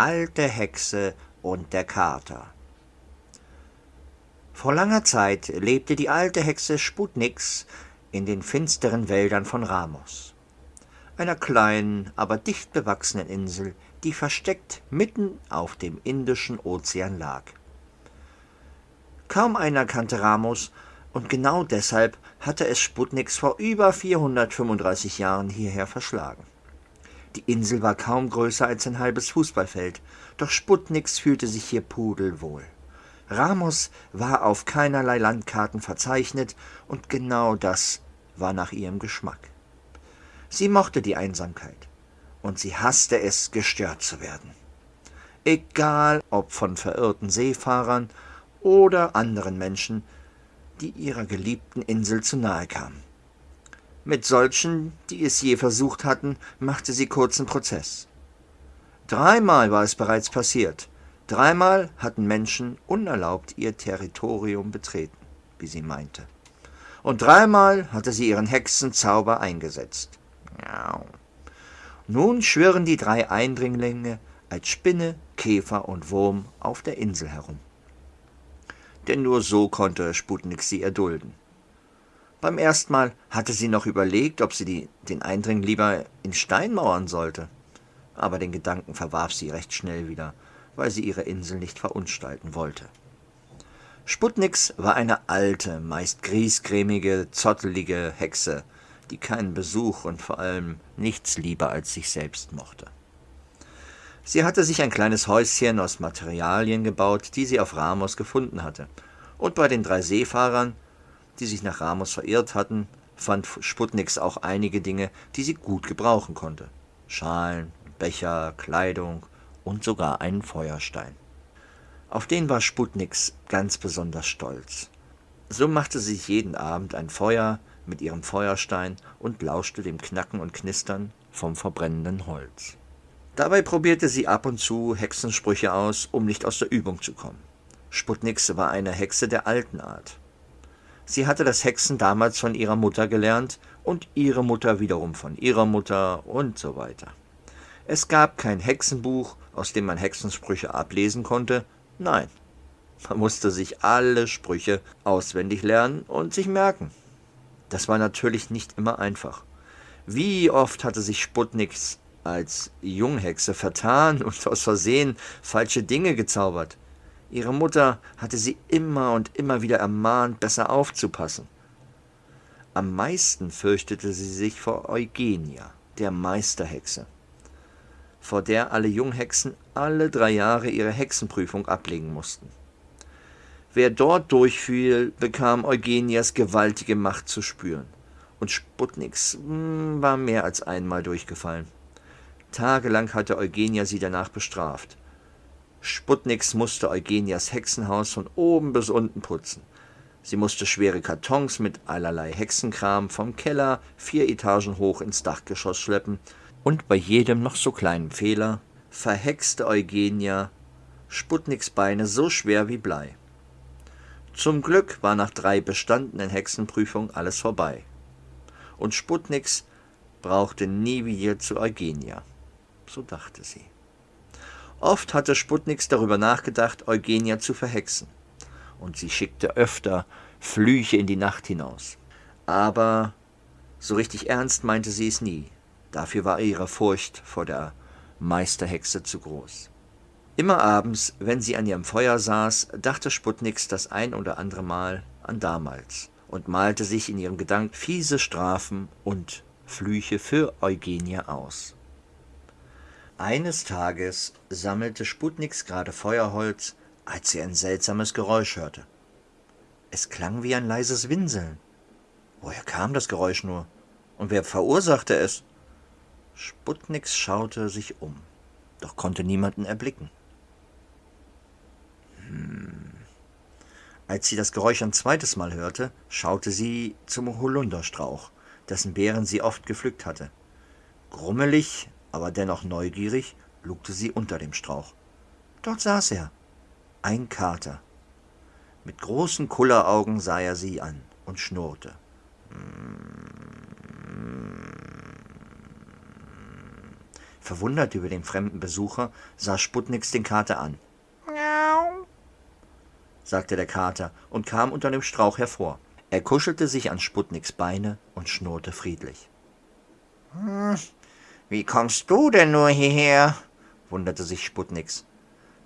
alte Hexe und der Kater Vor langer Zeit lebte die alte Hexe Sputnix in den finsteren Wäldern von Ramos, einer kleinen, aber dicht bewachsenen Insel, die versteckt mitten auf dem Indischen Ozean lag. Kaum einer kannte Ramos, und genau deshalb hatte es Sputnix vor über 435 Jahren hierher verschlagen. Die Insel war kaum größer als ein halbes Fußballfeld, doch Sputnix fühlte sich hier pudelwohl. Ramos war auf keinerlei Landkarten verzeichnet, und genau das war nach ihrem Geschmack. Sie mochte die Einsamkeit, und sie hasste es, gestört zu werden. Egal ob von verirrten Seefahrern oder anderen Menschen, die ihrer geliebten Insel zu nahe kamen. Mit solchen, die es je versucht hatten, machte sie kurzen Prozess. Dreimal war es bereits passiert. Dreimal hatten Menschen unerlaubt ihr Territorium betreten, wie sie meinte. Und dreimal hatte sie ihren Hexenzauber eingesetzt. Nun schwirren die drei Eindringlinge als Spinne, Käfer und Wurm auf der Insel herum. Denn nur so konnte Sputnik sie erdulden. Beim ersten Mal hatte sie noch überlegt, ob sie die, den Eindring lieber in Stein mauern sollte. Aber den Gedanken verwarf sie recht schnell wieder, weil sie ihre Insel nicht verunstalten wollte. Sputnix war eine alte, meist griesgrämige, zottelige Hexe, die keinen Besuch und vor allem nichts lieber als sich selbst mochte. Sie hatte sich ein kleines Häuschen aus Materialien gebaut, die sie auf Ramos gefunden hatte, und bei den drei Seefahrern die sich nach Ramos verirrt hatten, fand Sputnix auch einige Dinge, die sie gut gebrauchen konnte. Schalen, Becher, Kleidung und sogar einen Feuerstein. Auf den war Sputnix ganz besonders stolz. So machte sie sich jeden Abend ein Feuer mit ihrem Feuerstein und lauschte dem Knacken und Knistern vom verbrennenden Holz. Dabei probierte sie ab und zu Hexensprüche aus, um nicht aus der Übung zu kommen. Sputnix war eine Hexe der alten Art. Sie hatte das Hexen damals von ihrer Mutter gelernt und ihre Mutter wiederum von ihrer Mutter und so weiter. Es gab kein Hexenbuch, aus dem man Hexensprüche ablesen konnte. Nein, man musste sich alle Sprüche auswendig lernen und sich merken. Das war natürlich nicht immer einfach. Wie oft hatte sich Sputniks als Junghexe vertan und aus Versehen falsche Dinge gezaubert. Ihre Mutter hatte sie immer und immer wieder ermahnt, besser aufzupassen. Am meisten fürchtete sie sich vor Eugenia, der Meisterhexe, vor der alle Junghexen alle drei Jahre ihre Hexenprüfung ablegen mussten. Wer dort durchfiel, bekam Eugenias gewaltige Macht zu spüren, und Sputniks hm, war mehr als einmal durchgefallen. Tagelang hatte Eugenia sie danach bestraft. Sputniks musste Eugenias Hexenhaus von oben bis unten putzen. Sie musste schwere Kartons mit allerlei Hexenkram vom Keller vier Etagen hoch ins Dachgeschoss schleppen, und bei jedem noch so kleinen Fehler verhexte Eugenia Sputniks Beine so schwer wie Blei. Zum Glück war nach drei bestandenen Hexenprüfungen alles vorbei. Und Sputniks brauchte nie wieder zu Eugenia. So dachte sie. Oft hatte Sputniks darüber nachgedacht, Eugenia zu verhexen, und sie schickte öfter Flüche in die Nacht hinaus. Aber so richtig ernst meinte sie es nie, dafür war ihre Furcht vor der Meisterhexe zu groß. Immer abends, wenn sie an ihrem Feuer saß, dachte Sputniks das ein oder andere Mal an damals und malte sich in ihrem Gedanken fiese Strafen und Flüche für Eugenia aus. Eines Tages sammelte Sputniks gerade Feuerholz, als sie ein seltsames Geräusch hörte. Es klang wie ein leises Winseln. Woher kam das Geräusch nur? Und wer verursachte es? Sputniks schaute sich um, doch konnte niemanden erblicken. Hm. Als sie das Geräusch ein zweites Mal hörte, schaute sie zum Holunderstrauch, dessen Beeren sie oft gepflückt hatte. Grummelig aber dennoch neugierig lugte sie unter dem Strauch. Dort saß er, ein Kater. Mit großen Kulleraugen sah er sie an und schnurrte. Verwundert über den fremden Besucher sah Sputniks den Kater an. Miau, sagte der Kater und kam unter dem Strauch hervor. Er kuschelte sich an Sputniks Beine und schnurrte friedlich. Hm, wie kommst du denn nur hierher? wunderte sich Sputniks.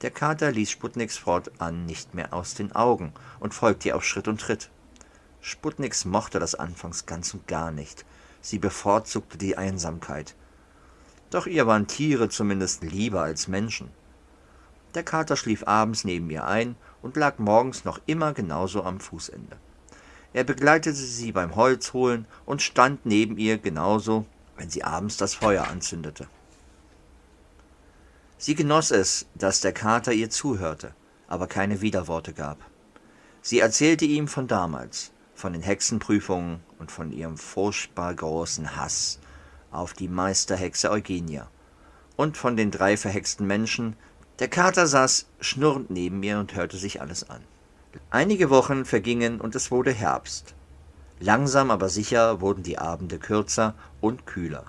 Der Kater ließ Sputniks fortan nicht mehr aus den Augen und folgte ihr auf Schritt und Tritt. Sputniks mochte das anfangs ganz und gar nicht. Sie bevorzugte die Einsamkeit. Doch ihr waren Tiere zumindest lieber als Menschen. Der Kater schlief abends neben ihr ein und lag morgens noch immer genauso am Fußende. Er begleitete sie beim Holzholen und stand neben ihr genauso, wenn sie abends das Feuer anzündete. Sie genoss es, dass der Kater ihr zuhörte, aber keine Widerworte gab. Sie erzählte ihm von damals, von den Hexenprüfungen und von ihrem furchtbar großen Hass auf die Meisterhexe Eugenia und von den drei verhexten Menschen. Der Kater saß schnurrend neben mir und hörte sich alles an. Einige Wochen vergingen und es wurde Herbst. Langsam aber sicher wurden die Abende kürzer und kühler.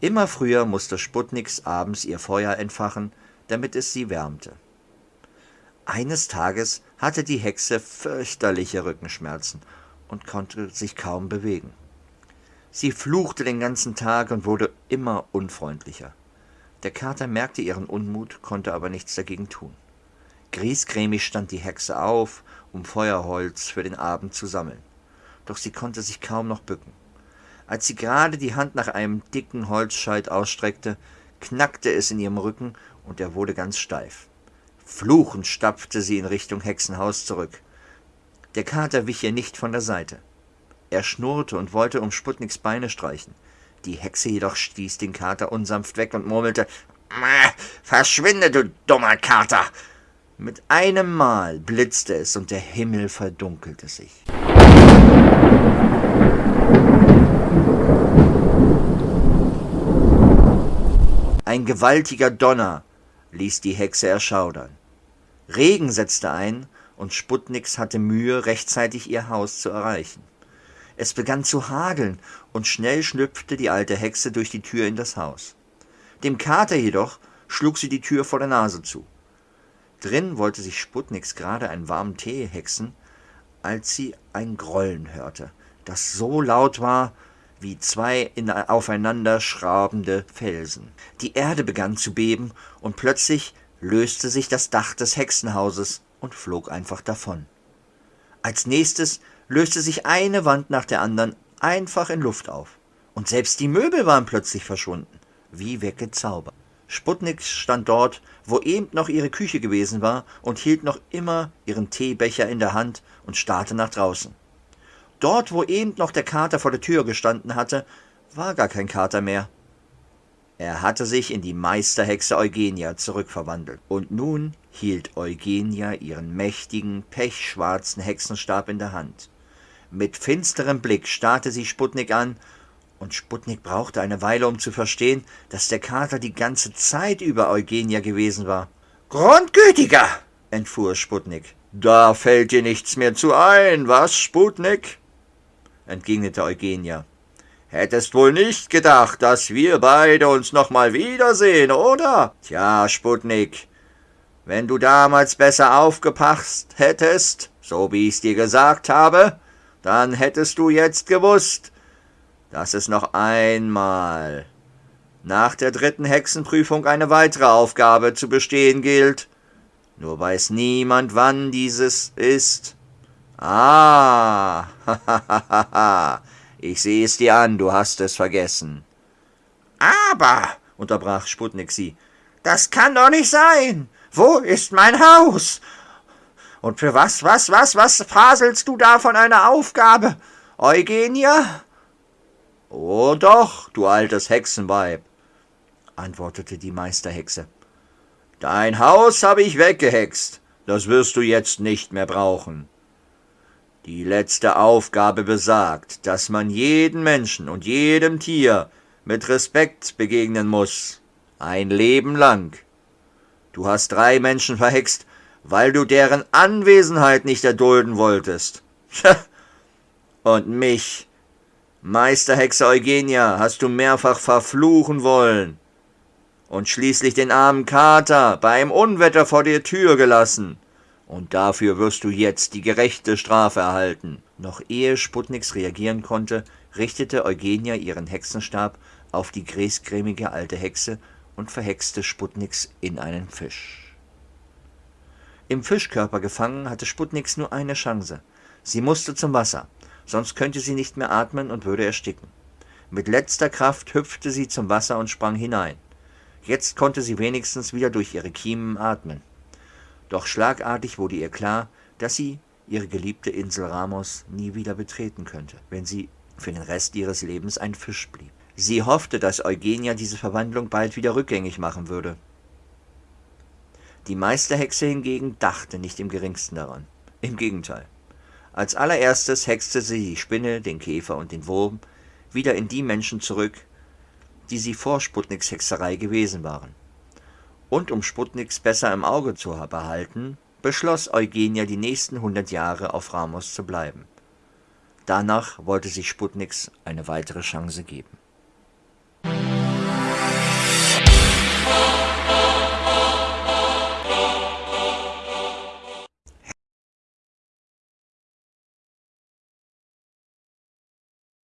Immer früher musste Sputniks abends ihr Feuer entfachen, damit es sie wärmte. Eines Tages hatte die Hexe fürchterliche Rückenschmerzen und konnte sich kaum bewegen. Sie fluchte den ganzen Tag und wurde immer unfreundlicher. Der Kater merkte ihren Unmut, konnte aber nichts dagegen tun. Griesgrämig stand die Hexe auf, um Feuerholz für den Abend zu sammeln. Doch sie konnte sich kaum noch bücken. Als sie gerade die Hand nach einem dicken Holzscheit ausstreckte, knackte es in ihrem Rücken und er wurde ganz steif. Fluchend stapfte sie in Richtung Hexenhaus zurück. Der Kater wich ihr nicht von der Seite. Er schnurrte und wollte um Sputniks Beine streichen. Die Hexe jedoch stieß den Kater unsanft weg und murmelte Verschwinde, du dummer Kater. Mit einem Mal blitzte es und der Himmel verdunkelte sich. Ein gewaltiger Donner ließ die Hexe erschaudern. Regen setzte ein, und Sputniks hatte Mühe, rechtzeitig ihr Haus zu erreichen. Es begann zu hageln, und schnell schlüpfte die alte Hexe durch die Tür in das Haus. Dem Kater jedoch schlug sie die Tür vor der Nase zu. Drin wollte sich Sputniks gerade einen warmen Tee hexen, als sie ein Grollen hörte, das so laut war, wie zwei in aufeinander schrabende Felsen. Die Erde begann zu beben, und plötzlich löste sich das Dach des Hexenhauses und flog einfach davon. Als nächstes löste sich eine Wand nach der anderen einfach in Luft auf, und selbst die Möbel waren plötzlich verschwunden, wie weggezaubert. Sputnik stand dort, wo eben noch ihre Küche gewesen war, und hielt noch immer ihren Teebecher in der Hand und starrte nach draußen. Dort, wo eben noch der Kater vor der Tür gestanden hatte, war gar kein Kater mehr. Er hatte sich in die Meisterhexe Eugenia zurückverwandelt, und nun hielt Eugenia ihren mächtigen, pechschwarzen Hexenstab in der Hand. Mit finsterem Blick starrte sie Sputnik an, und Sputnik brauchte eine Weile, um zu verstehen, dass der Kater die ganze Zeit über Eugenia gewesen war. Grundgütiger, entfuhr Sputnik. Da fällt dir nichts mehr zu ein, was, Sputnik? Entgegnete Eugenia. Hättest wohl nicht gedacht, dass wir beide uns noch mal wiedersehen, oder? Tja, Sputnik, wenn du damals besser aufgepasst hättest, so wie ich's dir gesagt habe, dann hättest du jetzt gewusst, dass es noch einmal nach der dritten Hexenprüfung eine weitere Aufgabe zu bestehen gilt. Nur weiß niemand, wann dieses ist. Ah, ich sehe es dir an, du hast es vergessen. Aber, unterbrach Sputnik sie, das kann doch nicht sein. Wo ist mein Haus? Und für was, was, was, was faselst du da von einer Aufgabe? Eugenia? Oh doch, du altes Hexenweib, antwortete die Meisterhexe. Dein Haus habe ich weggehext, das wirst du jetzt nicht mehr brauchen. Die letzte Aufgabe besagt, dass man jeden Menschen und jedem Tier mit Respekt begegnen muss. Ein Leben lang. Du hast drei Menschen verhext, weil du deren Anwesenheit nicht erdulden wolltest. und mich, Meisterhexe Eugenia, hast du mehrfach verfluchen wollen. und schließlich den armen Kater beim Unwetter vor der Tür gelassen. Und dafür wirst du jetzt die gerechte Strafe erhalten. Noch ehe Sputniks reagieren konnte, richtete Eugenia ihren Hexenstab auf die griesgrämige alte Hexe und verhexte Sputniks in einen Fisch. Im Fischkörper gefangen hatte Sputniks nur eine Chance. Sie musste zum Wasser, sonst könnte sie nicht mehr atmen und würde ersticken. Mit letzter Kraft hüpfte sie zum Wasser und sprang hinein. Jetzt konnte sie wenigstens wieder durch ihre Kiemen atmen. Doch schlagartig wurde ihr klar, dass sie ihre geliebte Insel Ramos nie wieder betreten könnte, wenn sie für den Rest ihres Lebens ein Fisch blieb. Sie hoffte, dass Eugenia diese Verwandlung bald wieder rückgängig machen würde. Die Meisterhexe hingegen dachte nicht im geringsten daran. Im Gegenteil. Als allererstes hexte sie die Spinne, den Käfer und den Wurm wieder in die Menschen zurück, die sie vor Sputniks Hexerei gewesen waren. Und um Sputniks besser im Auge zu behalten, beschloss Eugenia die nächsten hundert Jahre auf Ramos zu bleiben. Danach wollte sich Sputniks eine weitere Chance geben